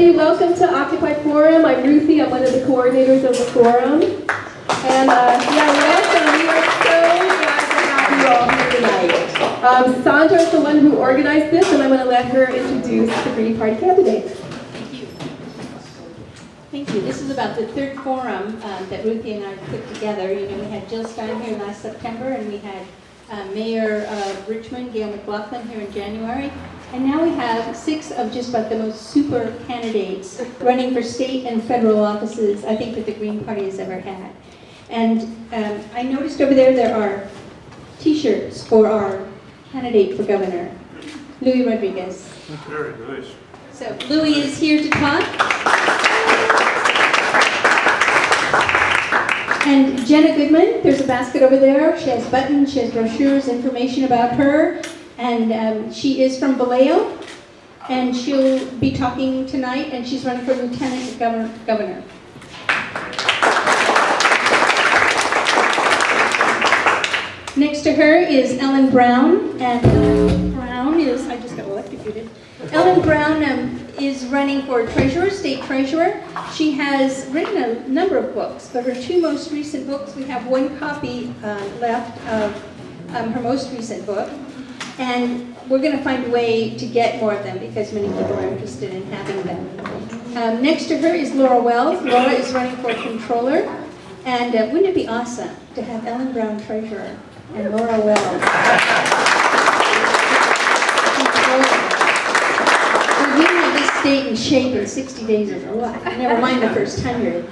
everybody. Welcome to Occupy Forum. I'm Ruthie. I'm one of the coordinators of the forum. And uh, yeah, welcome. We are so glad to have you all here tonight. Um, Sandra is the one who organized this, and I'm going to let her introduce the Green Party candidates. Thank you. Thank you. This is about the third forum um, that Ruthie and I put together. You know, we had Jill Stein here last September, and we had uh, Mayor of Richmond, Gayle McLaughlin, here in January. And now we have six of just about the most super candidates running for state and federal offices, I think, that the Green Party has ever had. And um, I noticed over there there are T-shirts for our candidate for governor, Louis Rodriguez. Very nice. So Louis is here to talk. And Jena Goodman, there's a basket over there. She has buttons, she has brochures, information about her. And um, she is from Vallejo. And she'll be talking tonight, and she's running for lieutenant governor. governor. Next to her is Ellen Brown, and Ellen Brown is, I just got electrocuted. Ellen Brown um, is running for treasurer, state treasurer. She has written a number of books, but her two most recent books, we have one copy uh, left of um, her most recent book. And we're going to find a way to get more of them because many people are interested in having them. Um, next to her is Laura Wells. Laura is running for controller. And uh, wouldn't it be awesome to have Ellen Brown treasurer and Laura Wells? State in shape in 60 days of what? Never mind the first 100.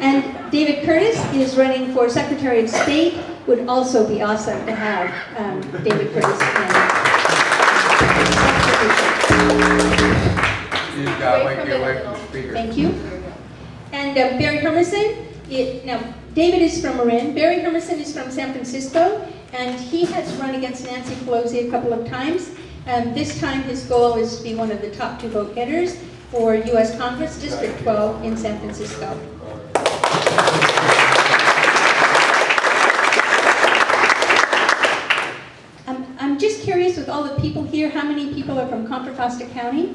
And David Curtis is running for Secretary of State. Would also be awesome to have um, David Curtis. You. Thank you. And uh, Barry Hermanson, it, now David is from Marin. Barry Hermanson is from San Francisco, and he has run against Nancy Pelosi a couple of times. Um, this time his goal is to be one of the top two vote getters for U.S. Congress District 12 in San Francisco. I'm, I'm just curious with all the people here, how many people are from Contra Costa County?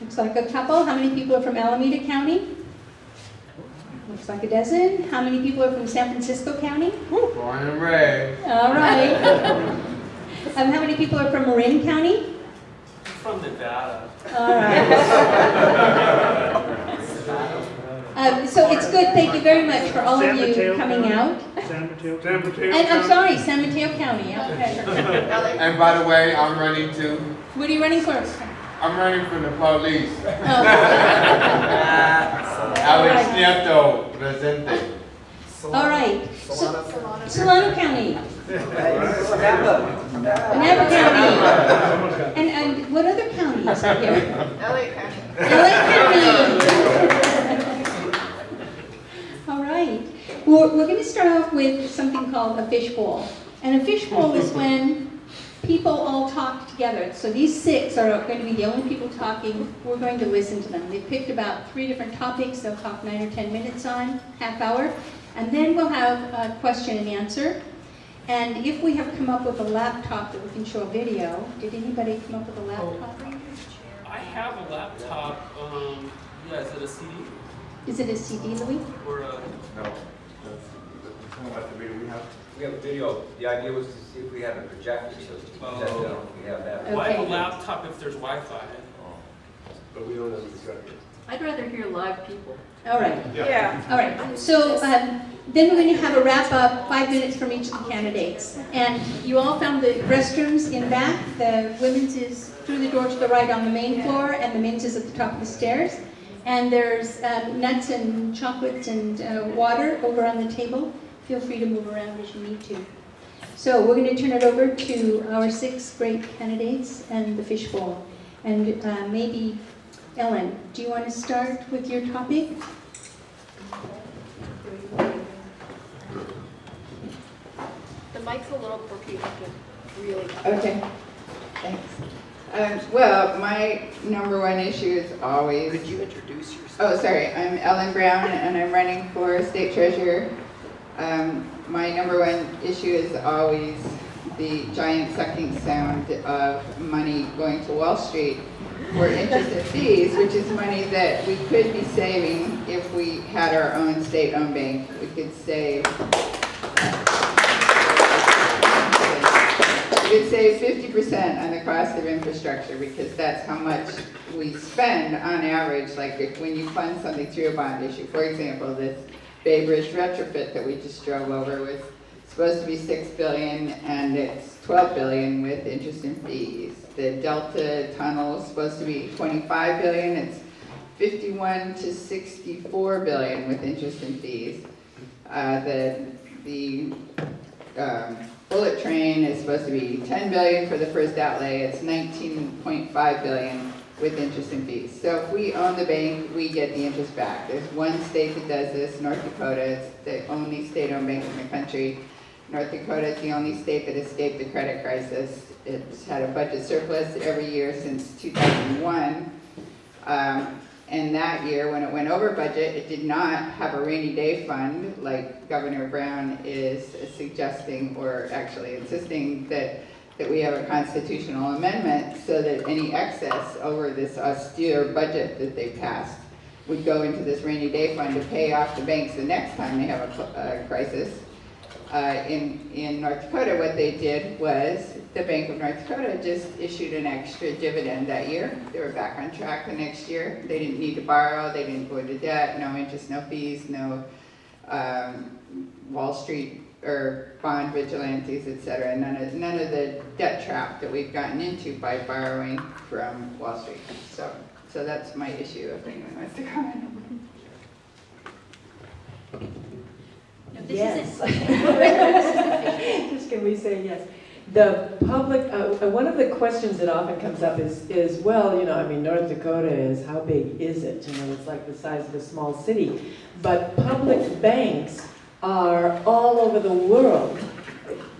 Looks like a couple. How many people are from Alameda County? Looks like a dozen. How many people are from San Francisco County? Born and raised. All right. um, how many people are from Marin County? From Nevada. All right. Um, so it's good. Thank you very much for all of you Mateo coming County. out. San Mateo. San Mateo. And I'm sorry, San Mateo County. Okay. And by the way, I'm running too. What are you running for? I'm running for the police. Oh. Alex Nieto, presente. All right. So, Solano County. Napa County. And, and what other counties are here? LA County. LA County. All right. We're, we're going to start off with something called a fishbowl. And a fishbowl is when people all talk together. So these six are going to be the only people talking. We're going to listen to them. They've picked about three different topics they'll talk nine or 10 minutes on, half hour. And then we'll have a question and answer. And if we have come up with a laptop that we can show a video, did anybody come up with a laptop? I have a laptop. Um, yeah, is it a CD Is it a CD, Louis? or a? No, that's, that's kind of the video we have. We have a video, the idea was to see if we had a projector, so to project it, Oh. we have that. Why have a laptop if there's Wi-Fi? But we don't have the projector. I'd rather hear live people. All right. Yeah. All right, so um, then we're going to have a wrap up, five minutes from each of the candidates. And you all found the restrooms in back. The women's is through the door to the right on the main floor, and the men's is at the top of the stairs. And there's um, nuts and chocolates and uh, water over on the table. Feel free to move around as you need to. So we're going to turn it over to our six great candidates and the fishbowl. And uh, maybe, Ellen, do you want to start with your topic? The mic's a little quirky, you really. Okay, thanks. Um, well, my number one issue is always. Could you introduce yourself? Oh, sorry, I'm Ellen Brown and I'm running for state treasurer. Um, my number one issue is always the giant sucking sound of money going to Wall Street. for interest and fees, which is money that we could be saving if we had our own state-owned bank. We could save, we could save fifty percent on the cost of infrastructure, because that's how much we spend on average, like if, when you fund something through a bond issue. For example, this Bay Bridge retrofit that we just drove over was supposed to be six billion, and it's twelve billion with interest and fees. The Delta Tunnel is supposed to be twenty-five billion, it's fifty-one to sixty-four billion with interest and fees. Uh, the, the, um, bullet train is supposed to be ten billion for the first outlay, it's nineteen point five billion with interest and fees. So if we own the bank, we get the interest back. There's one state that does this, North Dakota, it's the only state-owned bank in the country. North Dakota is the only state that escaped the credit crisis. It's had a budget surplus every year since 2001. Um, And that year, when it went over budget, it did not have a rainy day fund like Governor Brown is suggesting or actually insisting that, that we have a constitutional amendment so that any excess over this austere budget that they passed would go into this rainy day fund to pay off the banks the next time they have a, a crisis. Uh, in, in North Dakota, what they did was, the Bank of North Dakota just issued an extra dividend that year. They were back on track the next year. They didn't need to borrow, they didn't go into debt, no interest, no fees, no, um, Wall Street or bond vigilantes, et cetera. None of, none of the debt trap that we've gotten into by borrowing from Wall Street. So, so that's my issue, if anyone wants to comment. No, this Yes. Just can we say yes? The public, uh, uh, one of the questions that often comes up is, is, well, you know, I mean, North Dakota is, how big is it? You know, it's like the size of a small city. But public banks are all over the world.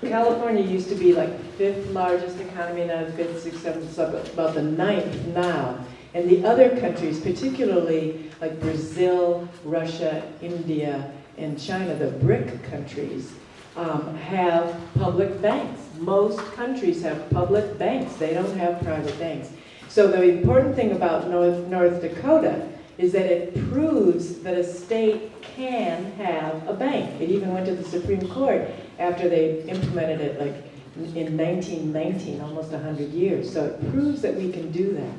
California used to be like the fifth largest economy, now it's fifth, sixth, seventh, about the ninth now. And the other countries, particularly like Brazil, Russia, India, and China, the BRIC countries, um, have public banks. Most countries have public banks. They don't have private banks. So the important thing about North, North Dakota is that it proves that a state can have a bank. It even went to the Supreme Court after they implemented it like in 1919, almost 100 years. So it proves that we can do that.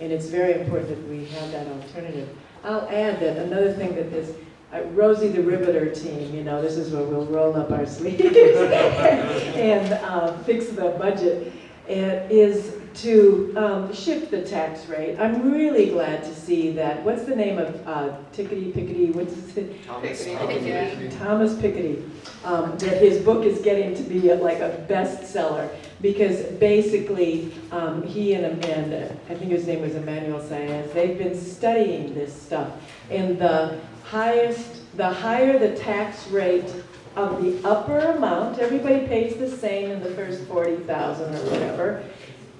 And it's very important that we have that alternative. I'll add that another thing that this, uh, Rosie the Riveter team, you know, this is where we'll roll up our sleeves and uh, fix the budget, and is to um, shift the tax rate. I'm really glad to see that, what's the name of uh, Tickety Pickety, what's it? Thomas, Piketty. Thomas Piketty. um, that his book is getting to be a- like a bestseller because basically um, he and, and uh, I think his name was Emmanuel Saez, they've been studying this stuff. And the highest, the higher the tax rate of the upper amount, everybody pays the same in the first 40,000 or whatever,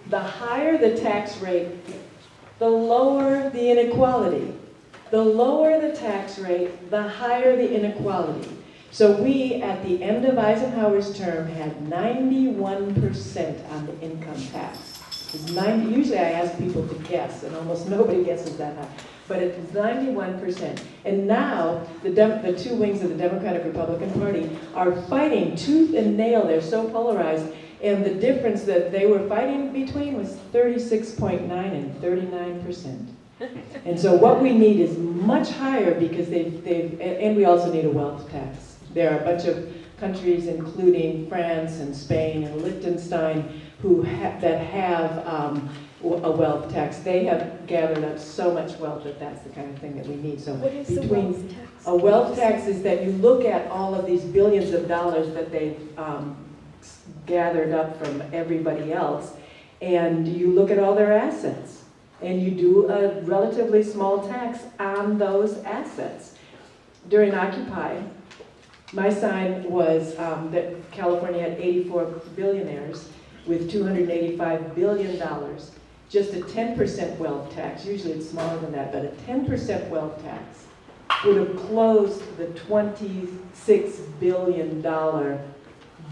the higher the tax rate, the lower the inequality. The lower the tax rate, the higher the inequality. So we, at the end of Eisenhower's term, had 91% on the income tax. 90, usually I ask people to guess, and almost nobody guesses that high. But it's 91%. And now, the, the two wings of the Democratic Republican Party are fighting tooth and nail. They're so polarized. And the difference that they were fighting between was 36.9 and 39%. And so what we need is much higher because they've, they've, and we also need a wealth tax. There are a bunch of countries, including France and Spain and Liechtenstein, who ha- that have um, a wealth tax. They have gathered up so much wealth that that's the kind of thing that we need. So What is the between wealth tax? a wealth tax is that you look at all of these billions of dollars that they've um, gathered up from everybody else, and you look at all their assets, and you do a relatively small tax on those assets. During Occupy, my sign was um, that California had 84 billionaires with $285 billion. Just a 10% wealth tax, usually it's smaller than that, but a 10% wealth tax would have closed the $26 billion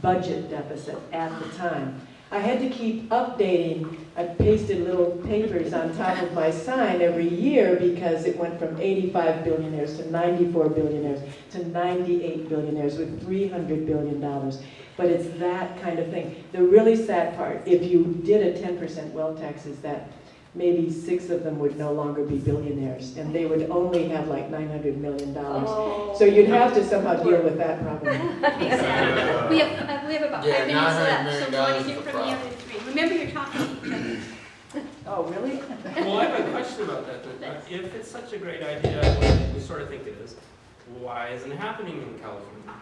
budget deficit at the time. I had to keep updating. I pasted little papers on top of my sign every year because it went from 85 billionaires to 94 billionaires to 98 billionaires with 300 billion dollars. But it's that kind of thing. The really sad part, if you did a 10% wealth tax, is that maybe six of them would no longer be billionaires, and they would only have like 900 million dollars. Oh. So you'd have to somehow deal with that problem. Exactly. We have, uh, we have about Yeah, five minutes left, so we want to hear is the from the other three. Remember, you're talking to each other. Oh, really? Well, I have a question about that then. Uh, If it's such a great idea, we sort of think it is, why isn't it happening in California?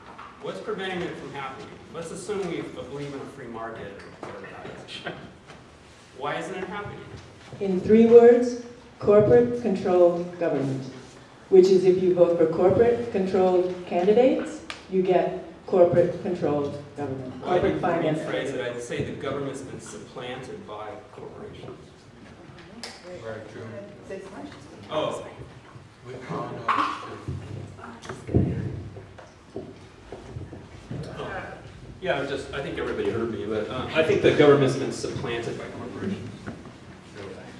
What's preventing it from happening? Let's assume we believe in a free market or whatever that is. Why isn't it happening? In three words, corporate-controlled government, which is if you vote for corporate-controlled candidates, you get corporate-controlled government, Well, I corporate didn't finance. rephrase it, I'd say the government's been supplanted by corporations. Very true. Oh, We all know it's true. yeah, I'm just, I think everybody heard me, but uh, I think the government's been supplanted by corporations.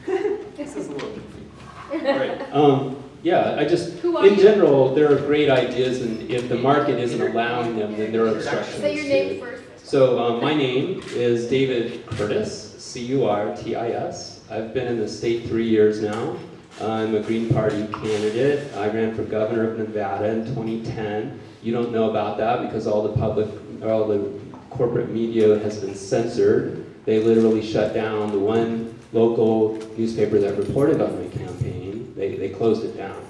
This is a little goofy. Right, um, yeah, I just, in you? general, there are great ideas, and if the market isn't allowing them, then there are obstructions Say your name it. first. So, um, my name is David Curtis, C-U-R-T-I-S. I've been in the state three years now. I'm a Green Party candidate. I ran for governor of Nevada in 2010. You don't know about that because all the public, all the corporate media has been censored. They literally shut down the one local newspaper that reported on my campaign. They, they closed it down.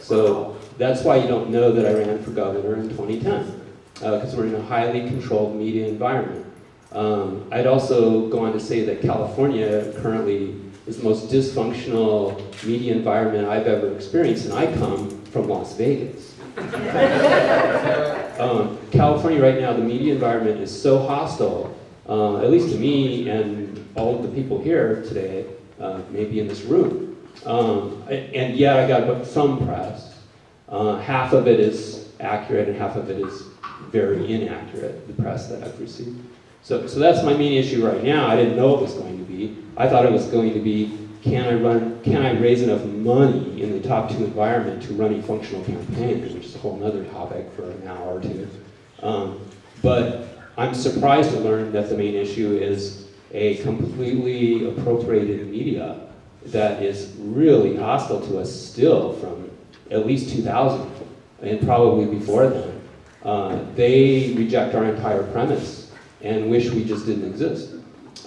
So that's why you don't know that I ran for governor in 2010 because we're in a highly controlled media environment. Um, I'd also go on to say that California currently is the most dysfunctional media environment I've ever experienced, and I come from Las Vegas. um, California right now, the media environment is so hostile, uh, at least to me and all of the people here today, uh, maybe in this room. Um, and yeah, I got some press. Uh, half of it is accurate and half of it is very inaccurate, the press that I've received. So, so that's my main issue right now. I didn't know it was going to be. I thought it was going to be, can I run, can I raise enough money in the top two environment to run a functional campaign, which is a whole other topic for an hour or two. Um, but I'm surprised to learn that the main issue is a completely appropriated media that is really hostile to us still from at least 2000 and probably before then. Uh, they reject our entire premise and wish we just didn't exist.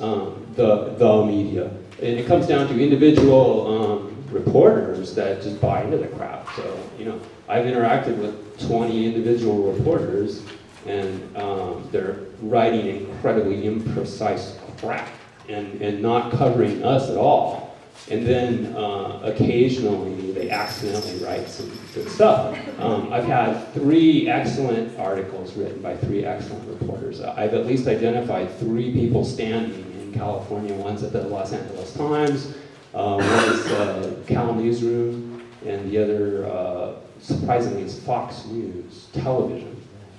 Um, the, the media. And it comes down to individual um, reporters that just buy into the crap. So, you know, I've interacted with 20 individual reporters and um, they're writing incredibly imprecise crap and, and not covering us at all. And then uh, occasionally they accidentally write some good stuff. Um, I've had three excellent articles written by three excellent reporters. I've at least identified three people standing in California. One's at the Los Angeles Times, uh, one is uh, Cal Newsroom, and the other, uh, surprisingly, is Fox News Television.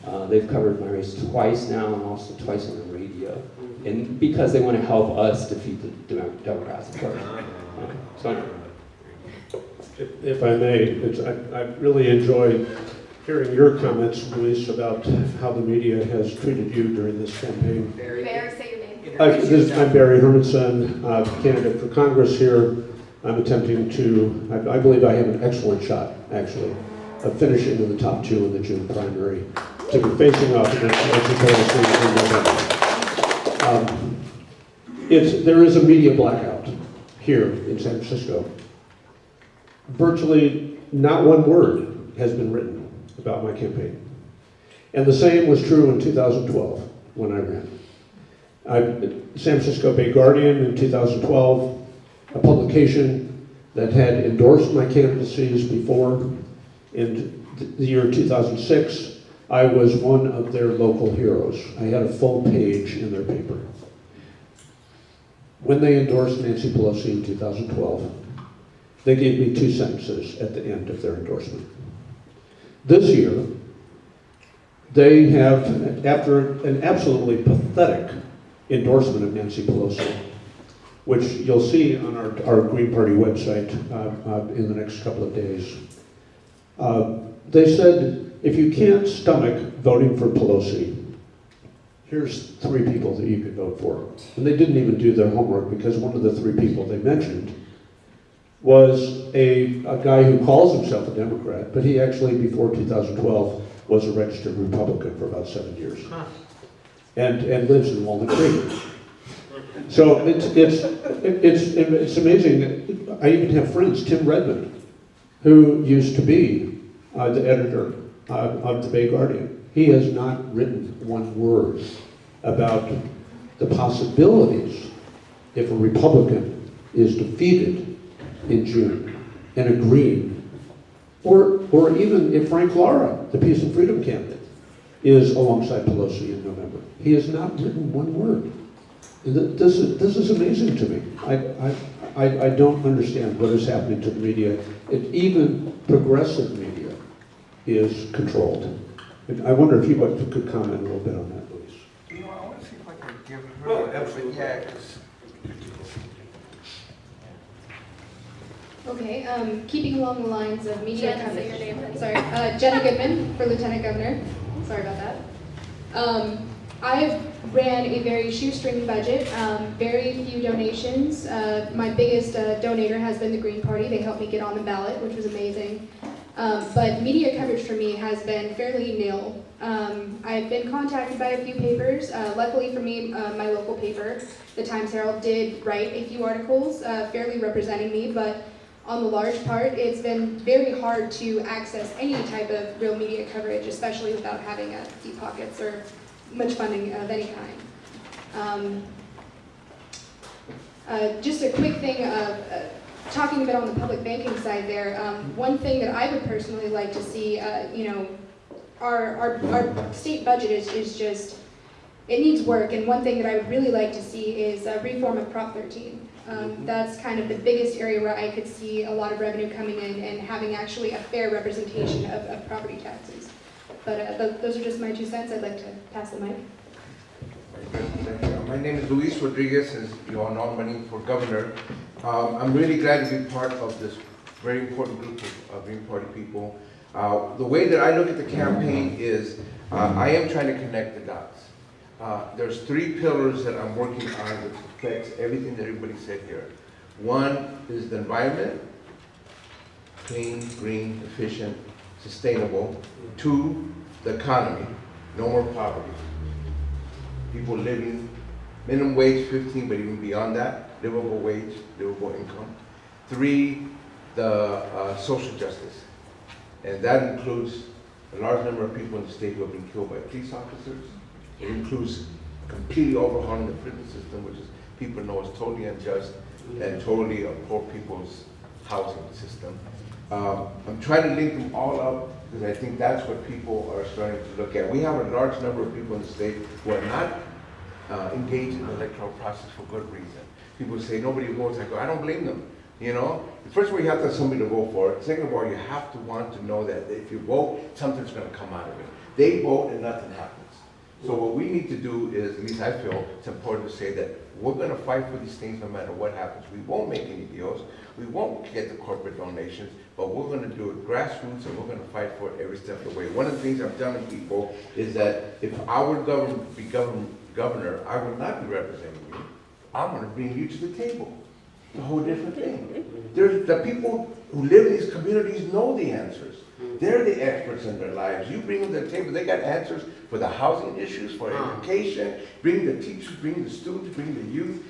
Uh, they've covered my race twice now and also twice on the radio. And because they want to help us defeat the Democrats, of course. Uh, so anyway. If if I may, it's, I, I really enjoy hearing your comments, Luis, about how the media has treated you during this campaign. Barry, say your name. Uh, this- I'm Barry Hermanson, uh, candidate for Congress here. I'm attempting to, I, I believe I have an excellent shot, actually, of finishing in the top two in the June primary, to be facing off against November. Um, It's, there is a media blackout here in San Francisco. Virtually not one word has been written about my campaign. And the same was true in 2012 when I ran. I, San Francisco Bay Guardian in 2012, a publication that had endorsed my candidacies before. In the year 2006, I was one of their local heroes. I had a full page in their paper. When they endorsed Nancy Pelosi in 2012, they gave me two sentences at the end of their endorsement. This year, they have, after an absolutely pathetic endorsement of Nancy Pelosi, which you'll see on our, our Green Party website uh, uh, in the next couple of days. Uh, They said, if you can't stomach voting for Pelosi, here's three people that you could vote for. And they didn't even do their homework because one of the three people they mentioned was a, a guy who calls himself a Democrat, but he actually, before 2012, was a registered Republican for about seven years. And, and lives in Walnut Creek. So it's, it's, it's, it's amazing. I even have friends, Tim Redmond, who used to be uh, the editor uh, of the Bay Guardian. He has not written one word about the possibilities if a Republican is defeated in June and a Green, or, or even if Frank Lara, the Peace and Freedom candidate, is alongside Pelosi in November. He has not written one word. This is, this is amazing to me. I, I, I, I don't understand what is happening to the media. It, even progressive media is controlled. And I wonder if you could could comment a little bit on that, please. You know, I want to see if I can give her. Well, the- absolutely. Yeah, 'cause Okay, um, keeping along the lines of media Jen, coverage. your name. Sorry, uh, Jena Goodman for Lieutenant Governor. Sorry about that. Um, I ran a very shoestring budget, um, very few donations. Uh, my biggest uh, donator has been the Green Party. They helped me get on the ballot, which was amazing. Um, but media coverage for me has been fairly nil. Um, I've been contacted by a few papers. Uh, luckily for me, uh, my local paper, the Times Herald, did write a few articles uh, fairly representing me, but on the large part, it's been very hard to access any type of real media coverage, especially without having deep pockets or much funding of any kind. Um, uh, just a quick thing of uh, talking a bit on the public banking side there. Um, one thing that I would personally like to see, uh, you know, our, our, our state budget is, is just, it needs work, and one thing that I would really like to see is a reform of Prop 13. Um, that's kind of the biggest area where I could see a lot of revenue coming in and having actually a fair representation of, of property taxes. But uh, th- those are just my two cents. I'd like to pass the mic. Thank you. My name is Luis Rodriguez, as you all know, I'm running for governor. Um, I'm really glad to be part of this very important group of, of Green Party people. Uh, the way that I look at the campaign is, uh, I am trying to connect the dots. Uh, there's three pillars that I'm working on that affects everything that everybody said here. One is the environment, clean, green, efficient, sustainable. Two, the economy, no more poverty people living minimum wage 15, but even beyond that, livable wage, livable income. Three, the uh, social justice. And that includes a large number of people in the state who have been killed by police officers. It includes completely overhauling the prison system, which is, people know is totally unjust and totally a poor people's housing system. Um, I'm trying to link them all up because I think that's what people are starting to look at. We have a large number of people in the state who are not uh, engaged in the electoral process for good reason. People say nobody votes. I go, I don't blame them. You know, first of all, you have to have somebody to vote for. Second of all, you have to want to know that if you vote, something's going to come out of it. They vote and nothing happens. So what we need to do is, at least I feel, it's important to say that we're going to fight for these things no matter what happens. We won't make any deals. We won't get the corporate donations, but we're going to do it grassroots and we're going to fight for it every step of the way. One of the things I'm telling people is that if I were govern, be govern, governor, I would not be representing you. I'm going to bring you to the table. It's a whole different thing. Mm-hmm. There's, the people who live in these communities know the answers. Mm-hmm. They're the experts in their lives. You bring them to the table, they got answers for the housing issues, for uh-huh. education, bring the teachers, bring the students, bring the youth.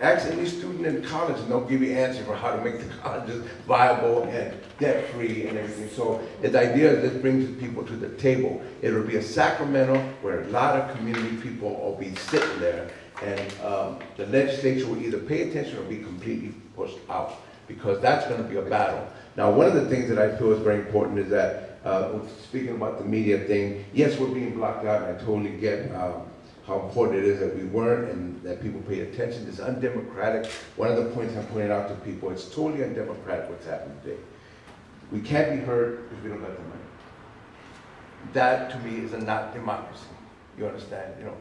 Ask any student in college and they'll give you answers for how to make the colleges viable and debt-free and everything. So the idea is this brings people to the table. It'll be a Sacramento where a lot of community people will be sitting there and um, the legislature will either pay attention or be completely pushed out because that's going to be a battle. Now, one of the things that I feel is very important is that, uh, speaking about the media thing, yes, we're being blocked out, and I totally get um, how important it is that we weren't and that people pay attention. It's undemocratic. One of the points I'm pointing out to people, it's totally undemocratic what's happening today. We can't be heard if we don't let the money. That, to me, is a not democracy. You understand, you know?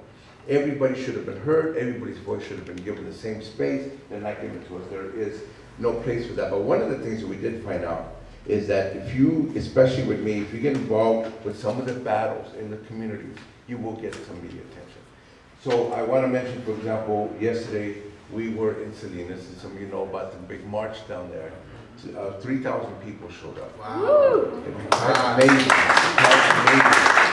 Everybody should have been heard, everybody's voice should have been given the same space, they're not giving it to us, there is no place for that. But one of the things that we did find out is that if you, especially with me, if you get involved with some of the battles in the communities, you will get some media attention. So I want to mention, for example, yesterday, we were in Salinas, and some of you know about the big march down there. Uh, three thousand people showed up. Wow. It was amazing, quite amazing.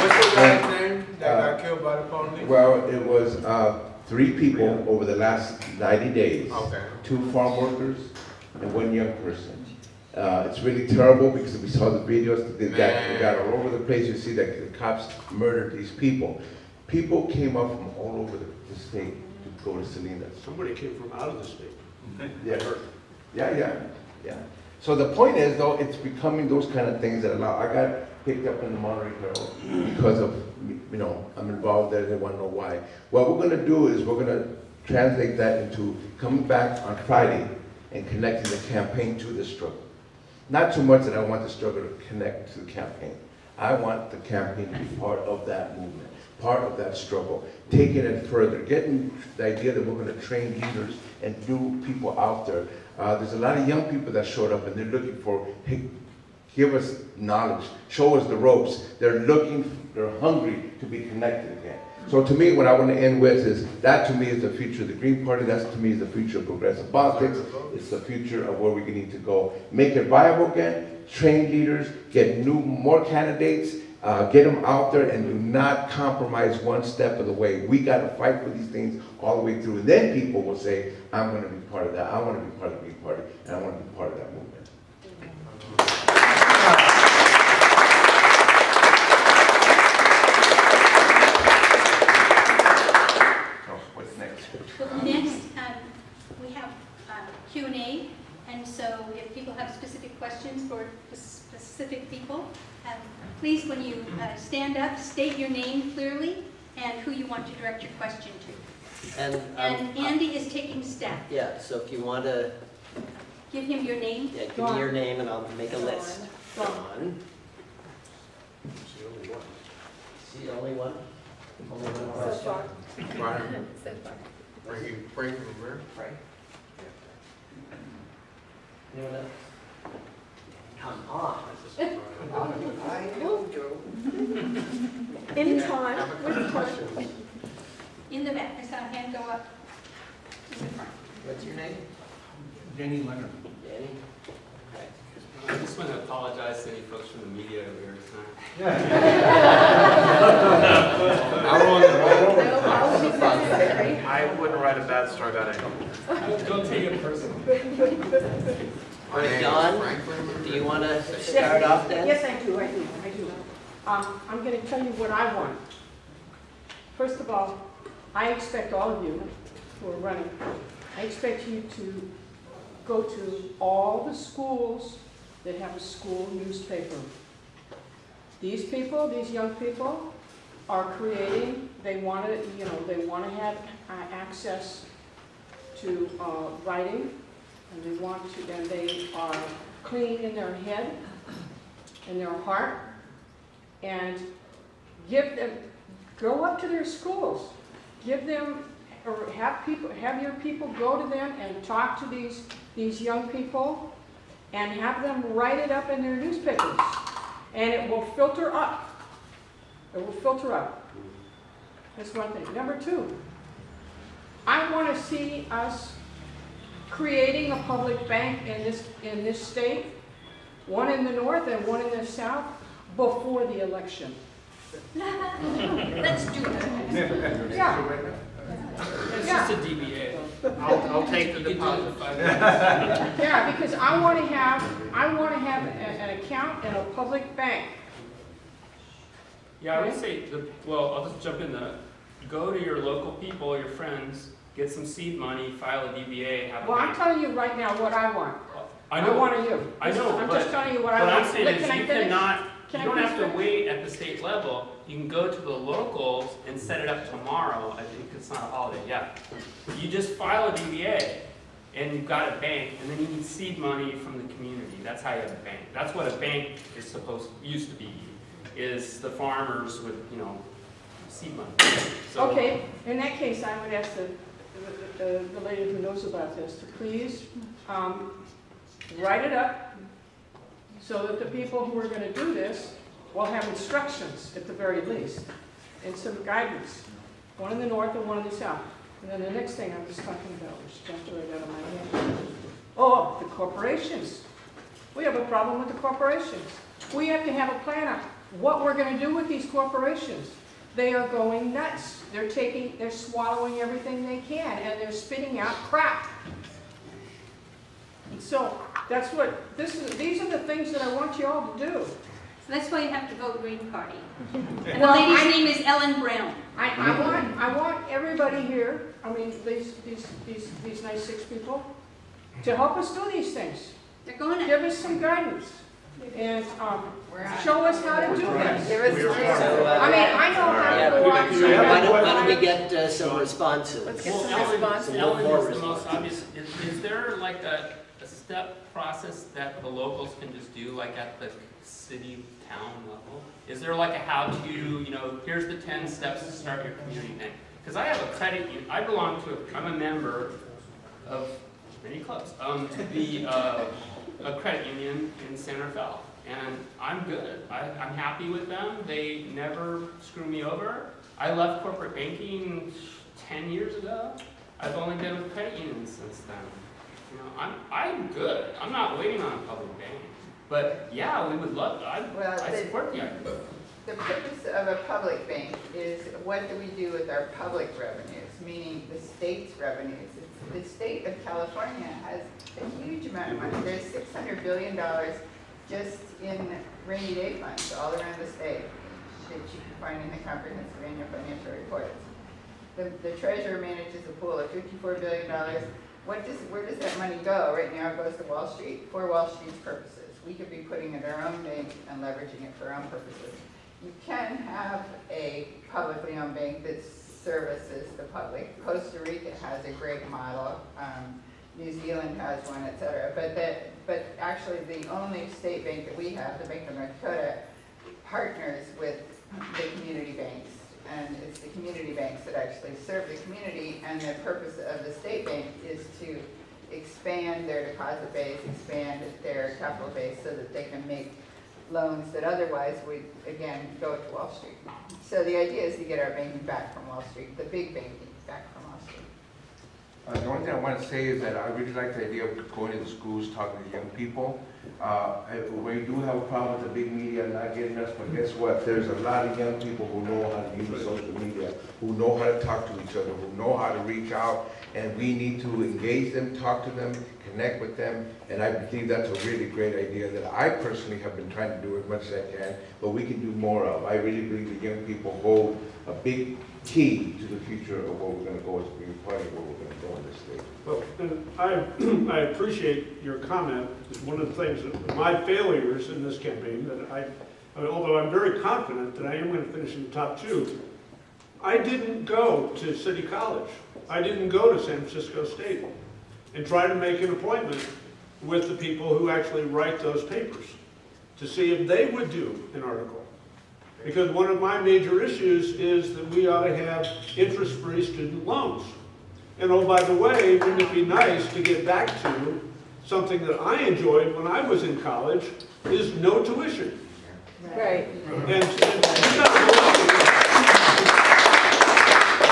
What's the And, guy's name that got killed by the police? Well, it was, uh, three people over the last ninety days. Okay. Two farm workers and one young person. Uh, it's really terrible because we saw the videos, they got, they got all over the place, you see that the cops murdered these people. People came up from all over the, the state to go to Salinas. Somebody came from out of the state. Yeah, yeah, yeah, yeah. So the point is, though, it's becoming those kind of things that allow, I got picked up in the Monterey Herald because of, you know, I'm involved there, they want to know why. What we're gonna do is, we're gonna translate that into coming back on Friday and connecting the campaign to the struggle. Not too much that I want the struggle to connect to the campaign. I want the campaign to be part of that movement, part of that struggle, taking it further, getting the idea that we're gonna train leaders and new people out there. Uh, there's a lot of young people that showed up and they're looking for, hey, give us knowledge, show us the ropes. They're looking, they're hungry to be connected again. So to me, what I want to end with is, that to me is the future of the Green Party, that to me is the future of progressive politics, it's the future of where we need to go. Make it viable again, train leaders, get new, more candidates, uh, get them out there and do not compromise one step of the way. We got to fight for these things all the way through. And then people will say, I'm going to be part of that, I want to be part of the Green Party, and I want to be part of that movement. So what's next? Next, um, we have um, Q and A, and so if people have specific questions for specific people, um, please, when you uh, stand up, state your name clearly and who you want to direct your question to. And, And um, Andy is taking staff. yeah, so if you want to, Give him your name. yeah, give me your name and I'll make a list. Dawn. Dawn. She the only one? Only one question? Brian, Frankie, Frankie from where? Right. Anyone else? Come on. I know, Joe. Anytime. Have a couple. In the back, I saw a hand go up. in the front. What's your name? Danny Leonard. Danny? Okay. I just want to apologize to any folks from the media that we were tonight. I wouldn't write a bad story about anyone. Don't take it personal. All right, Dawn, do you want to start off then? Yes, I do, I do, I do. Um, I'm gonna tell you what I want. First of all, I expect all of you who are running, I expect you to go to all the schools that have a school newspaper. These people, these young people, are creating, they wanna, you know, they wanna have uh, access to, uh, writing, and they want to, and they are clean in their head, in their heart, and give them, go up to their schools, give them, or have people, have your people go to them and talk to these, these young people, and have them write it up in their newspapers, and it will filter up. It will filter out. That's one thing. Number two, I want to see us creating a public bank in this, in this state, one in the north and one in the south, before the election. Let's do that. Yeah, It's Yeah. just a DBA. I'll, I'll take the You can do it in deposit. yeah, because I want to have, I want to have a- an account in a public bank. Yeah, I would say, the well, I'll just jump in the, go to your local people, your friends, get some seed money, file a DBA, have Well, I'm bank. telling you right now what I want. I know, want to you. I know, I'm but just telling you what I what want. I'm saying Look, is can I you finish? cannot, you Can I don't have to finish? wait at the state level. You can go to the locals and set it up tomorrow. I think it's not a holiday, yeah. You just file a DBA and you've got a bank and then you need seed money from the community. That's how you have a bank. That's what a bank is supposed, used to be, is the farmers with, you know, seed money. So- Okay, in that case, I would ask the, the- the, lady who knows about this to please, um, write it up so that the people who are gonna do this will have instructions at the very least and some guidance, one in the north and one in the south. And then the next thing I was talking about, which jumped right out of my head. Oh, the corporations. We have a problem with the corporations. We have to have a plan what we're gonna do with these corporations. They are going nuts. They're taking, they're swallowing everything they can, and they're spitting out crap. So, that's what, this is, these are the things that I want you all to do. So that's why you have to vote Green Party. And the Well, lady's I- name is Ellen Brown. I, I want, I want everybody here, I mean, these, these, these, these nice six people, to help us do these things. They're going to. Give us some guidance, and, um, show us how to do this. Give So, uh, I mean, I know how to go on. Do you have Why don't, why don't we get uh, some responses? Let's get Well, some Ellen, response. Some Ellen more is the most obvious, is, is there like a, a step process that the locals can just do, like at the city, town level? Is there like a how-to, you know, here's the ten steps to start your community bank? Because I have a credit, union. I belong to, a- I'm a member of many clubs, um, the, uh, a credit union in San Rafael. And I'm good, I, I'm happy with them, they never screw me over. I left corporate banking ten years ago. I've only been with credit unions since then. You know, I'm, I'm good. I'm not waiting on a public bank. But yeah, we would love, I, Well, I support the idea. The purpose of a public bank is what do we do with our public revenues, meaning the state's revenues. It's- The state of California has a huge amount of money. There's six hundred billion dollars just in rainy day funds all around the state that you can find in the comprehensive annual financial reports. The, the treasurer manages a pool of fifty-four billion dollars. What does, where does that money go? Right now it goes to Wall Street for Wall Street's purposes. We could be putting it in our own bank and leveraging it for our own purposes. You can have a publicly owned bank that services the public. Costa Rica has a great model, um, New Zealand has one, et cetera. But that, but actually the only state bank that we have, the Bank of North Dakota, partners with the community banks. And it's the community banks that actually serve the community, and the purpose of the state bank is to expand their deposit base, expand their capital base so that they can make loans that otherwise would, again, go to Wall Street. So the idea is to get our banking back from Wall Street, the big banking back from Wall Street. Uh, the only thing I want to say is that I really like the idea of going to the schools, talking to young people. Uh, we do have a problem with the big media not getting us, but guess what? There's a lot of young people who know how to use social media, who know how to talk to each other, who know how to reach out, and we need to engage them, talk to them, connect with them, and I believe that's a really great idea that I personally have been trying to do as much as I can, but we can do more of. I really believe the young people hold a big key to the future of where we're gonna go as a of where we're gonna go in this state. Well, and I, I appreciate your comment. It's one of the things, that my failures in this campaign, that I, I mean, although I'm very confident that I am going to finish in the top two, I didn't go to City College. I didn't go to San Francisco State and try to make an appointment with the people who actually write those papers to see if they would do an article. Because one of my major issues is that we ought to have interest-free student loans. And oh, by the way, wouldn't it be nice to get back to something that I enjoyed when I was in college, is no tuition. Right. And, and you gotta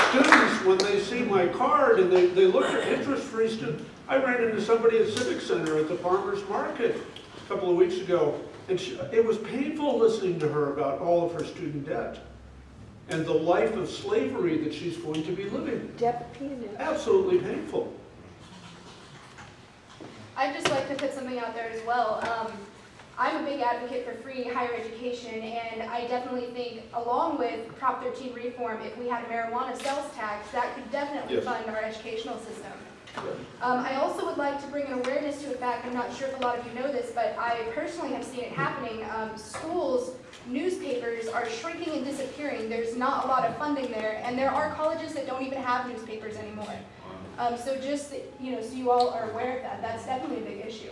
students, when they see my card and they, they look at interest-free student, I ran into somebody at Civic Center at the farmer's market a couple of weeks ago, and she, it was painful listening to her about all of her student debt and the life of slavery that she's going to be living. Absolutely painful. I'd just like to put something out there as well. Um, I'm a big advocate for free higher education, and I definitely think, along with Prop 13 reform, if we had a marijuana sales tax, that could definitely Yes. fund our educational system. Um, I also would like to bring an awareness to a fact, I'm not sure if a lot of you know this, but I personally have seen it happening. Um, schools, newspapers are shrinking and disappearing. There's not a lot of funding there, and there are colleges that don't even have newspapers anymore. Um, so just, you know, so you all are aware of that, that's definitely a big issue.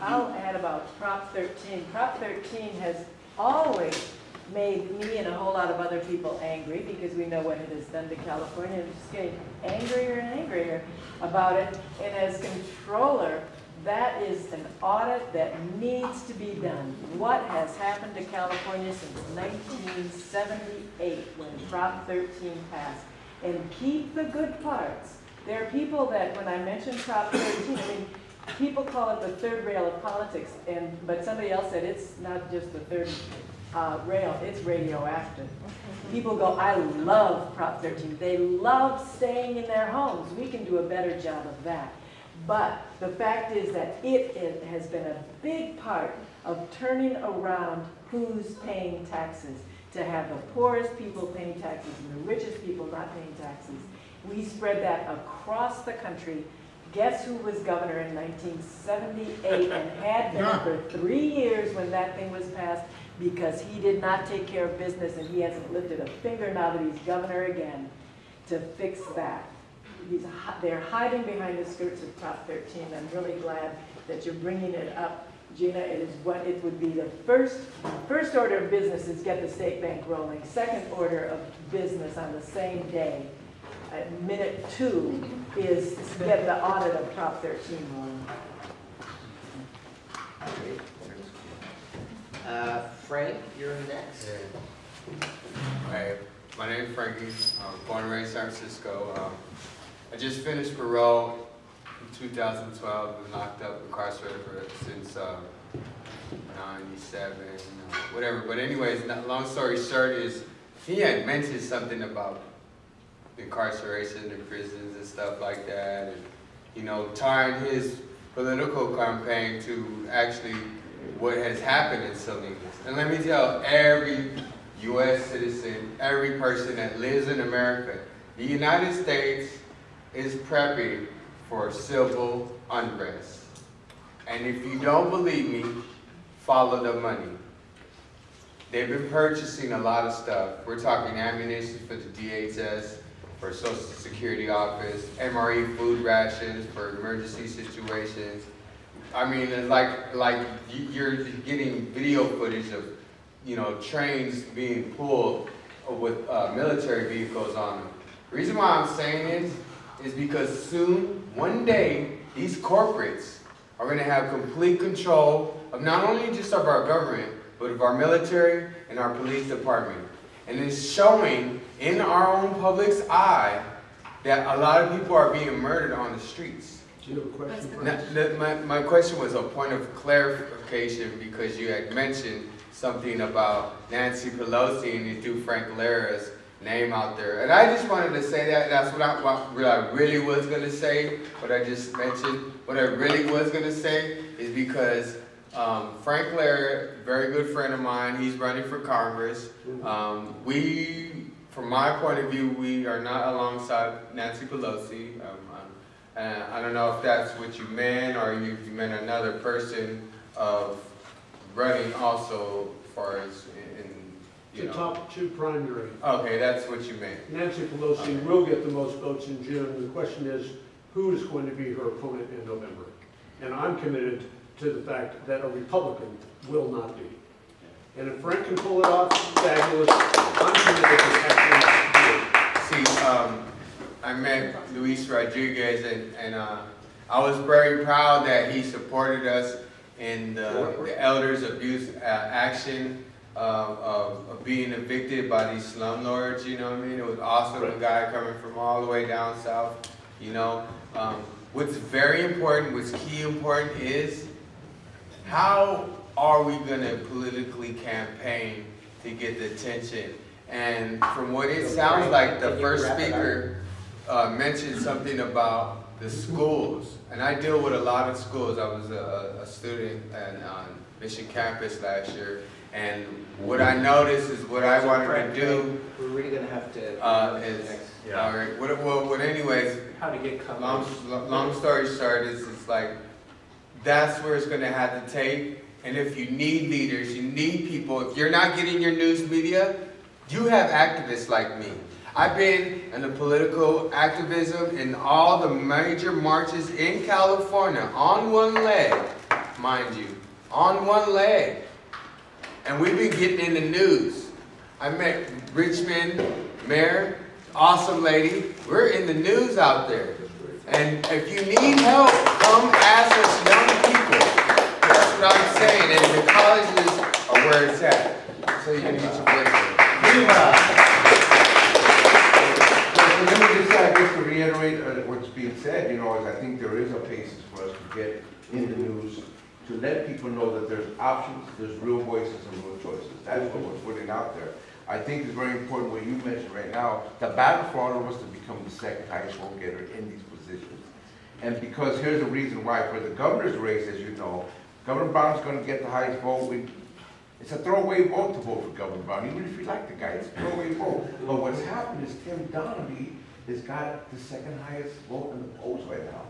I'll add about Prop 13. Prop 13 has always made me and a whole lot of other people angry because we know what it has done to California. and just getting angrier and angrier about it. And as controller, that is an audit that needs to be done. What has happened to California since 1978 when Prop 13 passed? And keep the good parts. There are people that, when I mention Prop 13, I mean, people call it the third rail of politics, and, but somebody else said it's not just the third uh, rail, it's radioactive. People go, I love Prop 13. They love staying in their homes. We can do a better job of that. But the fact is that it, it has been a big part of turning around who's paying taxes. To have the poorest people paying taxes and the richest people not paying taxes. We spread that across the country. Guess who was governor in 1978 and had been for three years when that thing was passed? Because he did not take care of business and he hasn't lifted a finger now that he's governor again to fix that. He's, they're hiding behind the skirts of Prop 13. I'm really glad that you're bringing it up, Jena. It is what, it would be the first, first order of business is get the state bank rolling. Second order of business on the same day, at minute two, is get the audit of Prop 13 rolling. Uh, Frank, you're next. Hi, my name is Frankie. I'm born and raised in San Francisco. Um, I just finished parole in 2012. Been locked up, incarcerated for, since uh, 97, uh, whatever. But anyways, long story short is he had mentioned something about incarceration in prisons and stuff like that, and you know, tying his political campaign to actually what has happened in Salinas. And let me tell every U.S. citizen, every person that lives in America, the United States is prepping for civil unrest. And if you don't believe me, follow the money. They've been purchasing a lot of stuff. We're talking ammunition for the DHS, for Social Security Office, MRE food rations for emergency situations. I mean, it's like, like you- you're getting video footage of, you know, trains being pulled with uh, military vehicles on them. The reason why I'm saying this is because soon, one day, these corporates are going to have complete control of not only just of our government, but of our military and our police department. And it's showing in our own public's eye that a lot of people are being murdered on the streets. Do you have a question? Now, my, my question was a point of clarification because you had mentioned something about Nancy Pelosi and you threw Frank Lara's name out there. And I just wanted to say that, that's what I, what I really was gonna say, what I just mentioned. What I really was gonna say is because um, Frank Lara, very good friend of mine, he's running for Congress. Um, we, from my point of view, we are not alongside Nancy Pelosi. Um, and I don't know if that's what you meant or you, you meant another person of running also as far as you The know. top two primary. Okay, that's what you meant. Nancy Pelosi will get the most votes in June. The question is, who is going to be her opponent in November? And I'm committed to the fact that a Republican will not be. And if Frank can pull it off, fabulous. I'm committed to excellence. See, um, I met Luis Rodriguez and, and, uh, I was very proud that he supported us in the, the elders abuse uh, action of, of, of being evicted by these slumlords, you know what I mean? It was awesome, a guy coming from all the way down south, you know? Um, what's very important, what's key important is how are we gonna politically campaign to get the attention? And from what it sounds like, the first wrap it up? speaker uh, mentioned something about the schools. And I deal with a lot of schools. I was a, a student on Mission Campus last year. And what I noticed is what I wanted to do We're really gonna have to. uh, is, Yeah. all right, what, well, what anyways, How to get coverage. long, long story short is, it's like, that's where it's gonna have to take. And if you need leaders, you need people, if you're not getting your news media, you have activists like me. I've been in the political activism in all the major marches in California on one leg, mind you, on one leg. And we've been getting in the news. I met Richmond Mayor, awesome lady. We're in the news out there. And if you need help, come ask us young people. That's what I'm saying, and the colleges are where it's at. So you can get your. So let me just, guess, to reiterate uh, what's being said, you know, is I think there is a basis for us to get in the news, to let people know that there's options, there's real voices and real choices. That's what we're putting out there. I think it's very important what you mentioned right now, the battle for all of us to become the second highest vote getter in these positions. And because here's the reason why, for the governor's race, as you know, Governor Brown's gonna get the highest vote. We- It's a throwaway vote to vote for Governor Brown, even if you like the guy, it's a throwaway vote. But what's happened is Tim Donnelly has got the second highest vote in the polls right now.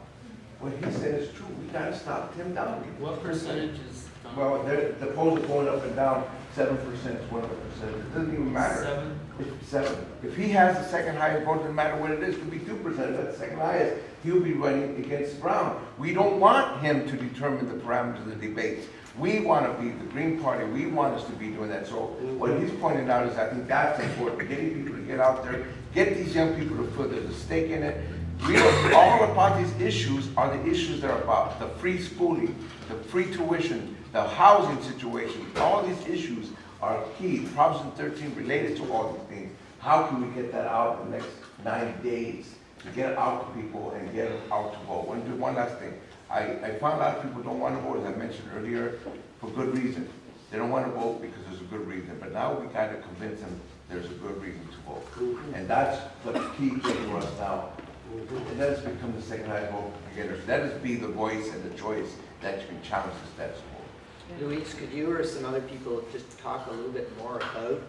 What he said is true, we gotta stop Tim Donnelly. What percentage is? done? Well, the, the polls are going up and down, seven percent is one of the percentages, it doesn't even matter. Seven? If Seven. If he has the second highest vote, it doesn't matter what it is, it could be two percent, that's the second highest, he'll be running against Brown. We don't want him to determine the parameters of the debates. We want to be the Green Party, we want us to be doing that. So what he's pointing out is, I think that's important, getting people to get out there, get these young people to put their stake in it. We all about these issues are the issues that are about the free schooling, the free tuition, the housing situation, all these issues are key. Proposition thirteen related to all these things. How can we get that out in the next ninety days? To get it out to people and get them out to vote. One, one last thing. I, I found of people don't want to vote, as I mentioned earlier, for good reason. They don't want to vote because there's a good reason, but now we got to convince them there's a good reason to vote. Mm-hmm. And that's the key thing for us now. And let us become the second highest vote getters. Let us be the voice and the choice that can challenge the status quo. Luis, could you or some other people just talk a little bit more about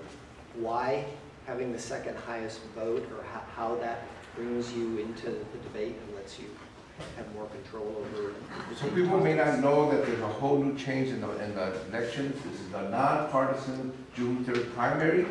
why having the second highest vote or how, how that brings you into the debate and lets you have more control over? Some people may not know that there's a whole new change in the, in the elections. This is a nonpartisan June third primary.